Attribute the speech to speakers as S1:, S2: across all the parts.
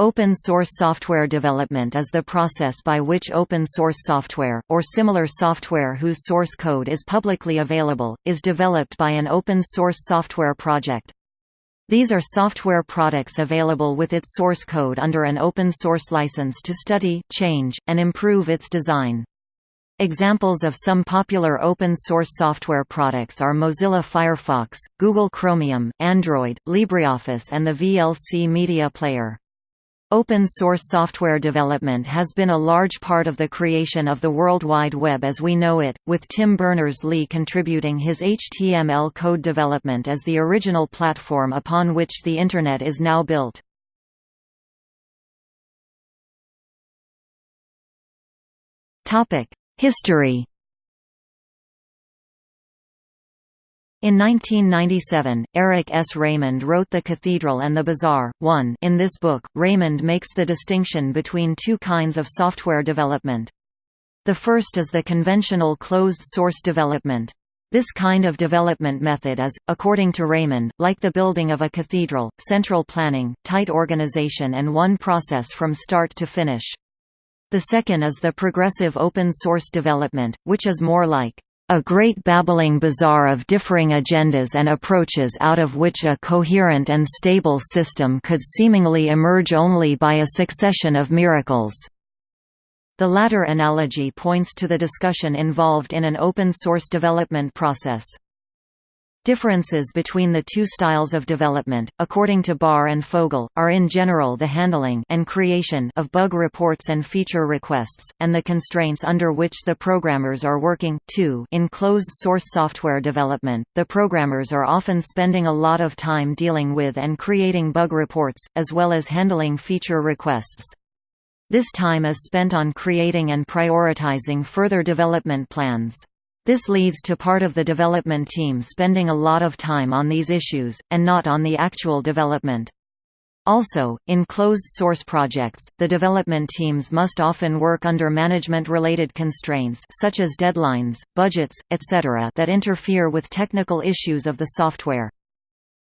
S1: Open source software development is the process by which open source software, or similar software whose source code is publicly available, is developed by an open source software project. These are software products available with its source code under an open source license to study, change, and improve its design. Examples of some popular open-source software products are Mozilla Firefox, Google Chromium, Android, LibreOffice and the VLC Media Player. Open-source software development has been a large part of the creation of the World Wide Web as we know it, with Tim Berners-Lee contributing his HTML code development as the original platform upon which the Internet is now built. History In 1997, Eric S. Raymond wrote The Cathedral and the Bazaar. 1 In this book, Raymond makes the distinction between two kinds of software development. The first is the conventional closed-source development. This kind of development method is, according to Raymond, like the building of a cathedral, central planning, tight organization and one process from start to finish. The second is the progressive open-source development, which is more like a great babbling bazaar of differing agendas and approaches out of which a coherent and stable system could seemingly emerge only by a succession of miracles. The latter analogy points to the discussion involved in an open-source development process. Differences between the two styles of development, according to Barr and Fogel, are in general the handling and creation of bug reports and feature requests, and the constraints under which the programmers are working. 2 In closed-source software development, the programmers are often spending a lot of time dealing with and creating bug reports, as well as handling feature requests. This time is spent on creating and prioritizing further development plans. This leads to part of the development team spending a lot of time on these issues, and not on the actual development. Also, in closed-source projects, the development teams must often work under management-related constraints such as deadlines, budgets, etc. that interfere with technical issues of the software.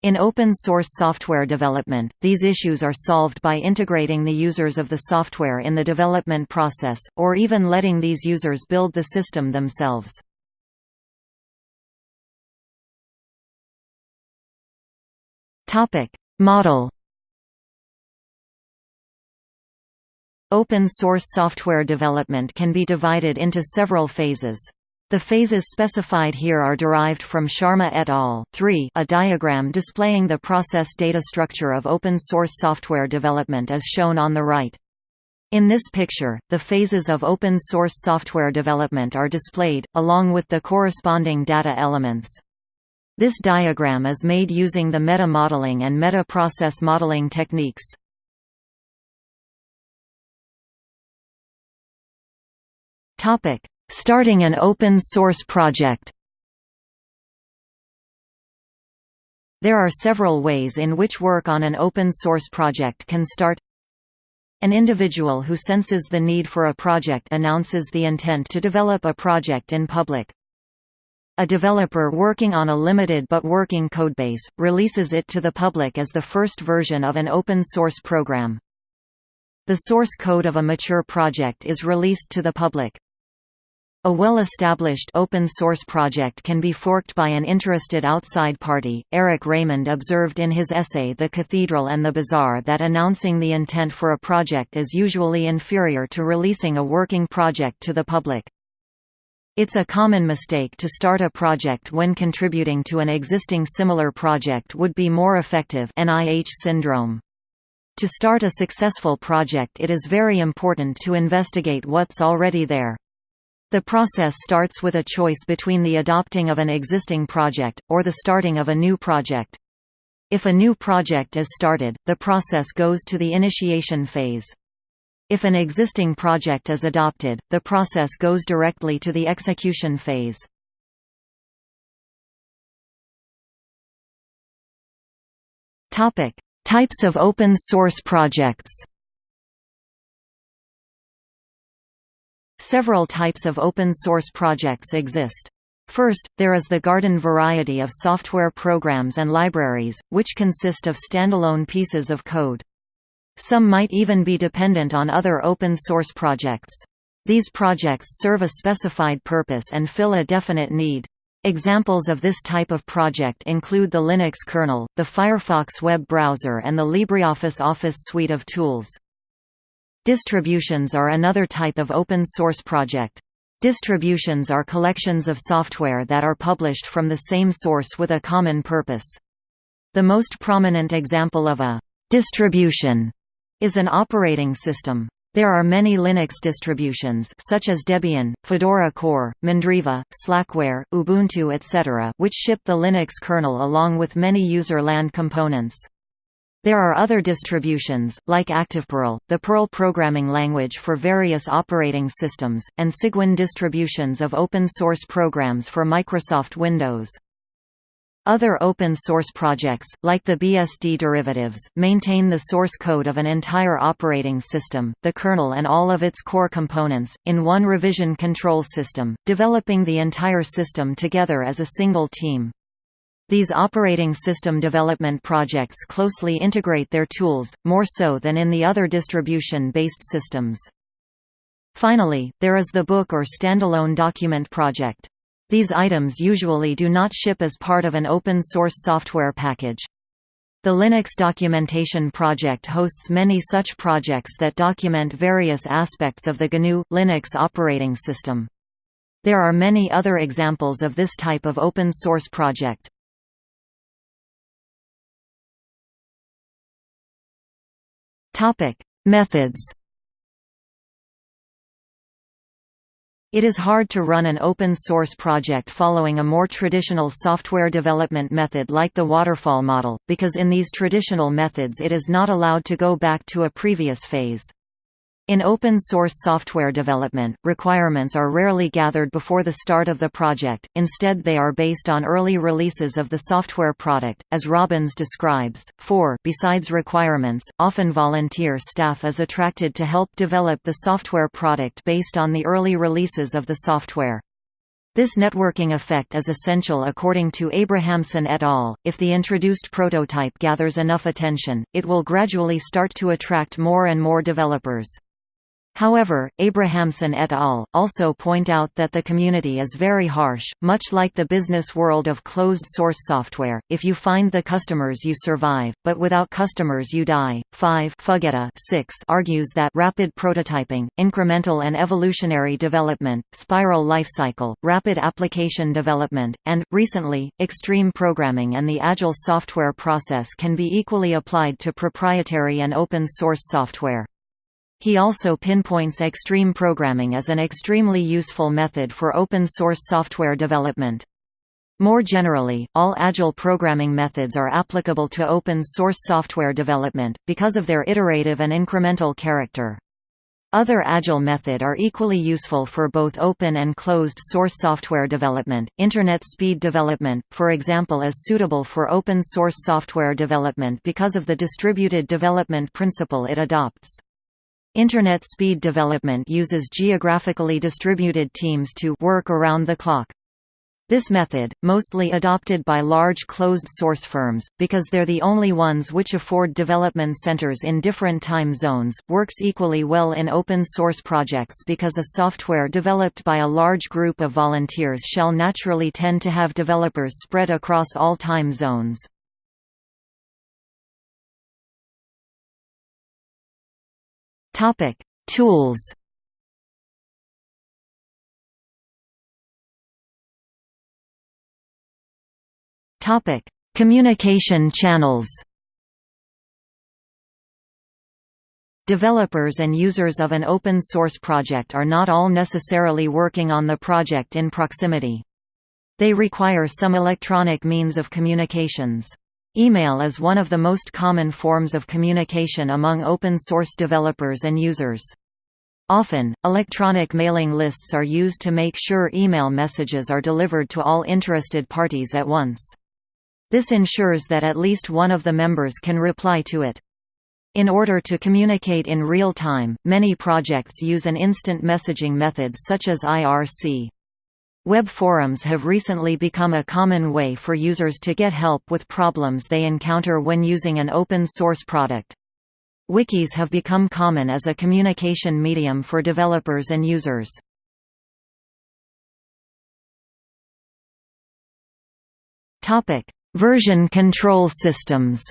S1: In open-source software development, these issues are solved by integrating the users of the software in the development process, or even letting these users build the system themselves. Model Open source software development can be divided into several phases. The phases specified here are derived from Sharma et al. 3 a diagram displaying the process data structure of open source software development is shown on the right. In this picture, the phases of open source software development are displayed, along with the corresponding data elements. This diagram is made using the meta-modeling and meta-process modeling techniques. Starting an open-source project There are several ways in which work on an open-source project can start an individual who senses the need for a project announces the intent to develop a project in public. A developer working on a limited but working codebase, releases it to the public as the first version of an open-source program. The source code of a mature project is released to the public. A well-established open-source project can be forked by an interested outside party. Eric Raymond observed in his essay The Cathedral and the Bazaar that announcing the intent for a project is usually inferior to releasing a working project to the public. It's a common mistake to start a project when contributing to an existing similar project would be more effective NIH syndrome. To start a successful project it is very important to investigate what's already there. The process starts with a choice between the adopting of an existing project, or the starting of a new project. If a new project is started, the process goes to the initiation phase. If an existing project is adopted, the process goes directly to the execution phase. Topic: Types of open source projects. Several types of open source projects exist. First, there is the garden variety of software programs and libraries, which consist of standalone pieces of code. Some might even be dependent on other open-source projects. These projects serve a specified purpose and fill a definite need. Examples of this type of project include the Linux kernel, the Firefox web browser and the LibreOffice Office suite of tools. Distributions are another type of open-source project. Distributions are collections of software that are published from the same source with a common purpose. The most prominent example of a «distribution» is an operating system. There are many Linux distributions such as Debian, Fedora Core, Mandriva, Slackware, Ubuntu etc. which ship the Linux kernel along with many user land components. There are other distributions, like ActivePerl, the Perl programming language for various operating systems, and Cygwin distributions of open-source programs for Microsoft Windows. Other open-source projects, like the BSD derivatives, maintain the source code of an entire operating system, the kernel and all of its core components, in one revision control system, developing the entire system together as a single team. These operating system development projects closely integrate their tools, more so than in the other distribution-based systems. Finally, there is the book or standalone document project. These items usually do not ship as part of an open-source software package. The Linux Documentation Project hosts many such projects that document various aspects of the GNU Linux operating system. There are many other examples of this type of open-source project. Methods It is hard to run an open-source project following a more traditional software development method like the waterfall model, because in these traditional methods it is not allowed to go back to a previous phase. In open-source software development, requirements are rarely gathered before the start of the project, instead they are based on early releases of the software product, as Robbins describes. 4 Besides requirements, often volunteer staff is attracted to help develop the software product based on the early releases of the software. This networking effect is essential according to Abrahamsson et al. If the introduced prototype gathers enough attention, it will gradually start to attract more and more developers. However, Abrahamsson et al. also point out that the community is very harsh, much like the business world of closed-source software, if you find the customers you survive, but without customers you die. 5 Fuggetta 6 argues that rapid prototyping, incremental and evolutionary development, spiral lifecycle, rapid application development, and, recently, extreme programming and the agile software process can be equally applied to proprietary and open-source software. He also pinpoints extreme programming as an extremely useful method for open-source software development. More generally, all agile programming methods are applicable to open-source software development, because of their iterative and incremental character. Other agile method are equally useful for both open and closed source software development. Internet speed development, for example, is suitable for open source software development because of the distributed development principle it adopts. Internet speed development uses geographically distributed teams to work around the clock. This method, mostly adopted by large closed-source firms, because they're the only ones which afford development centers in different time zones, works equally well in open-source projects because a software developed by a large group of volunteers shall naturally tend to have developers spread across all time zones.
S2: Topic: Tools.
S1: Topic: Communication channels. Developers and users of an open-source project are not all necessarily working on the project in proximity. They require some electronic means of communications. Email is one of the most common forms of communication among open-source developers and users. Often, electronic mailing lists are used to make sure email messages are delivered to all interested parties at once. This ensures that at least one of the members can reply to it. In order to communicate in real time, many projects use an instant messaging method such as IRC. Web forums have recently become a common way for users to get help with problems they encounter when using an open-source product. Wikis have become common as a communication medium for developers and users. Version control systems.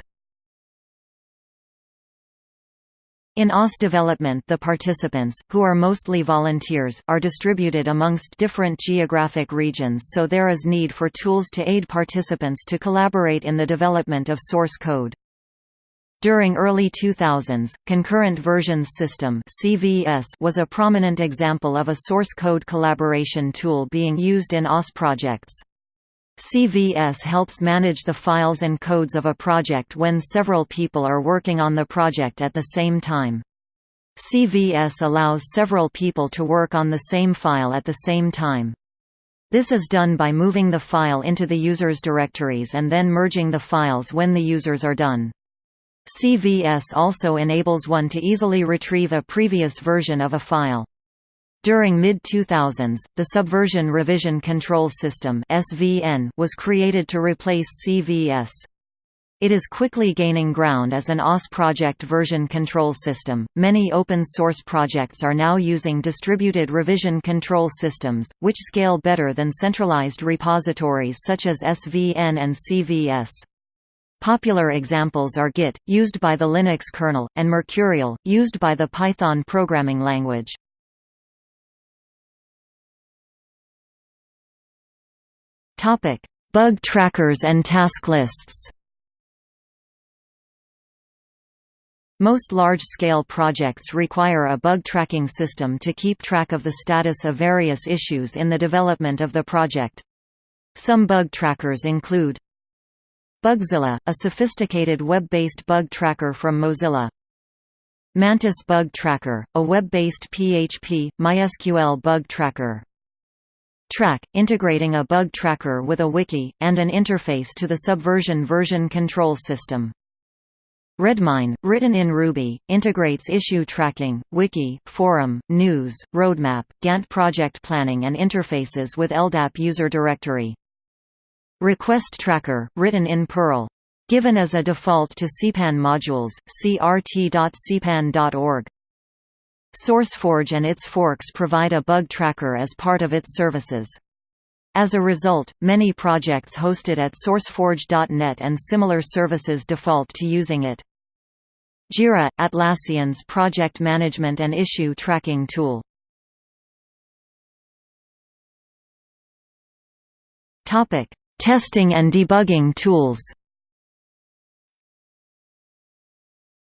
S1: In OS development the participants, who are mostly volunteers, are distributed amongst different geographic regions so there is need for tools to aid participants to collaborate in the development of source code. During early 2000s, Concurrent Versions System (CVS) was a prominent example of a source code collaboration tool being used in OS projects. CVS helps manage the files and codes of a project when several people are working on the project at the same time. CVS allows several people to work on the same file at the same time. This is done by moving the file into the user's directories and then merging the files when the users are done. CVS also enables one to easily retrieve a previous version of a file. During mid-2000s, the Subversion Revision Control System was created to replace CVS. It is quickly gaining ground as an OS project version control system. Many open source projects are now using distributed revision control systems, which scale better than centralized repositories such as SVN and CVS. Popular examples are Git, used by the Linux kernel, and Mercurial, used by the Python programming language. Topic: Bug trackers and task lists. Most large-scale projects require a bug tracking system to keep track of the status of various issues in the development of the project. Some bug trackers include Bugzilla, a sophisticated web-based bug tracker from Mozilla. Mantis Bug Tracker, a web-based PHP, MySQL bug tracker. Trac, integrating a bug tracker with a wiki, and an interface to the Subversion version control system. Redmine, written in Ruby, integrates issue tracking, wiki, forum, news, roadmap, Gantt project planning and interfaces with LDAP user directory. Request Tracker, written in Perl. Given as a default to CPAN modules, see rt.cpan.org. SourceForge and its forks provide a bug tracker as part of its services. As a result, many projects hosted at SourceForge.net and similar services default to using it. Jira – Atlassian's project management and issue tracking tool. Testing and debugging tools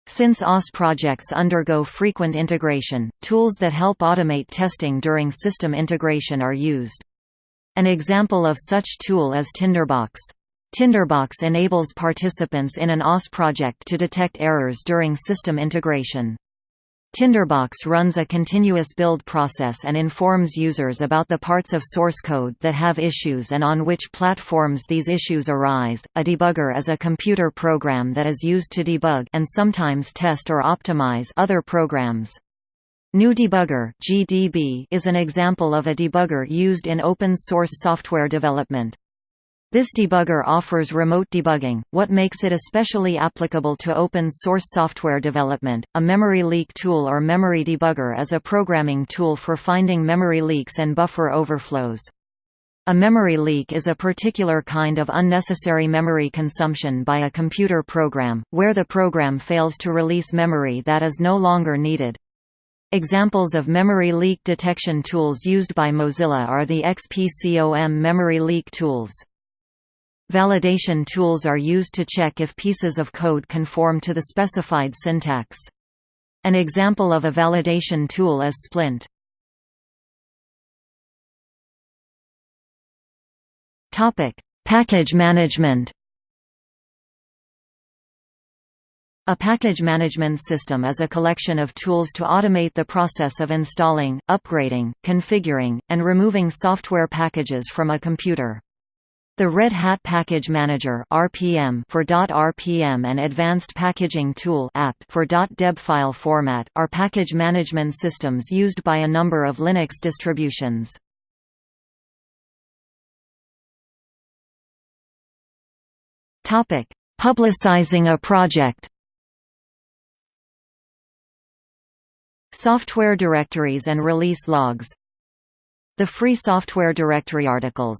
S1: Since OS projects undergo frequent integration, tools that help automate testing during system integration are used. An example of such tool is Tinderbox. Tinderbox enables participants in an OS project to detect errors during system integration. Tinderbox runs a continuous build process and informs users about the parts of source code that have issues and on which platforms these issues arise. A debugger is a computer program that is used to debug and sometimes test or optimize other programs. GNU Debugger (GDB) is an example of a debugger used in open source software development. This debugger offers remote debugging, what makes it especially applicable to open source software development. A memory leak tool or memory debugger is a programming tool for finding memory leaks and buffer overflows. A memory leak is a particular kind of unnecessary memory consumption by a computer program, where the program fails to release memory that is no longer needed. Examples of memory leak detection tools used by Mozilla are the XPCOM memory leak tools. Validation tools are used to check if pieces of code conform to the specified syntax. An example of a validation tool is Splint. Topic: Package management. A package management system is a collection of tools to automate the process of installing, upgrading, configuring, and removing software packages from a computer. The Red Hat Package Manager (RPM) for .rpm and Advanced Packaging Tool (APT) for .deb file format are package management systems used by a number of Linux distributions. Topic: Publicizing a project. Software directories and release logs The Free Software Directory articles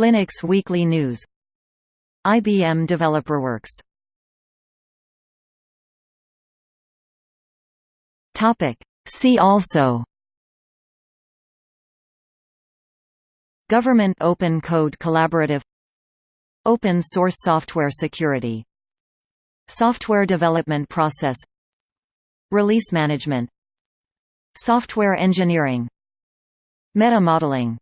S1: Linux Weekly News. IBM DeveloperWorks See also. Government Open Code Collaborative. Open Source Software Security. Software Development Process. Release Management. Software Engineering. Meta-modeling